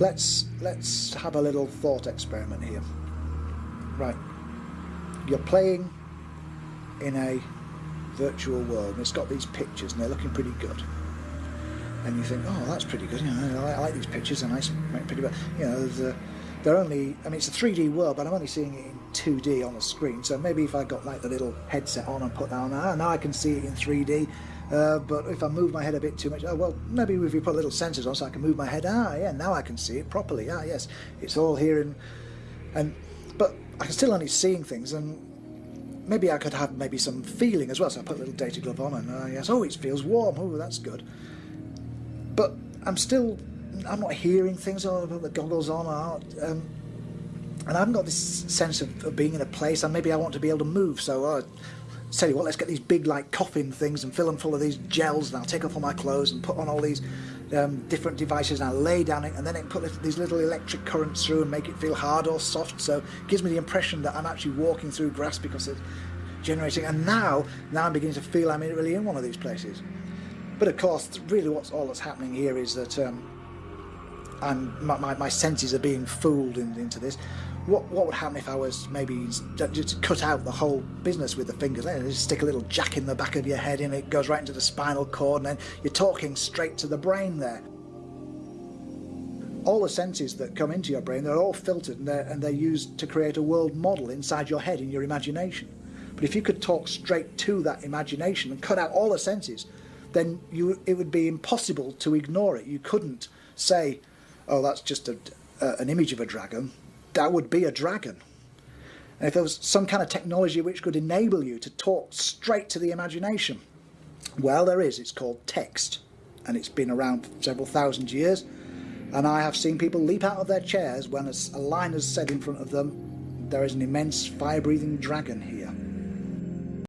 let's let's have a little thought experiment here. Right, you're playing in a virtual world and it's got these pictures and they're looking pretty good and you think oh that's pretty good you know I, I like these pictures I make pretty good you know the, they're only I mean it's a 3D world but I'm only seeing it in 2D on the screen so maybe if I got like the little headset on and put that on ah, now I can see it in 3D uh, but if I move my head a bit too much oh well maybe if you put little sensors on so I can move my head ah yeah now I can see it properly ah yes it's all here and and but I can still only seeing things and maybe I could have maybe some feeling as well. So I put a little data glove on and uh, yes, oh, it feels warm. Oh, that's good. But I'm still, I'm not hearing things. I put the goggles on. Um, and I haven't got this sense of, of, being in a place. And maybe I want to be able to move. So uh, tell you what, let's get these big like coffin things and fill them full of these gels. And I'll take off all my clothes and put on all these um, different devices and I lay down it and then it put these little electric currents through and make it feel hard or soft so it gives me the impression that I'm actually walking through grass because it's generating and now now I'm beginning to feel I'm really in one of these places but of course really what's all that's happening here is that um, I'm, my, my, my senses are being fooled in, into this what what would happen if I was maybe just cut out the whole business with the fingers? Just stick a little jack in the back of your head and it goes right into the spinal cord, and then you're talking straight to the brain there. All the senses that come into your brain, they're all filtered and they're, and they're used to create a world model inside your head in your imagination. But if you could talk straight to that imagination and cut out all the senses, then you it would be impossible to ignore it. You couldn't say, "Oh, that's just a, an image of a dragon." that would be a dragon. And if there was some kind of technology which could enable you to talk straight to the imagination, well, there is. It's called text, and it's been around for several thousand years. And I have seen people leap out of their chairs when a line is said in front of them, there is an immense fire-breathing dragon here.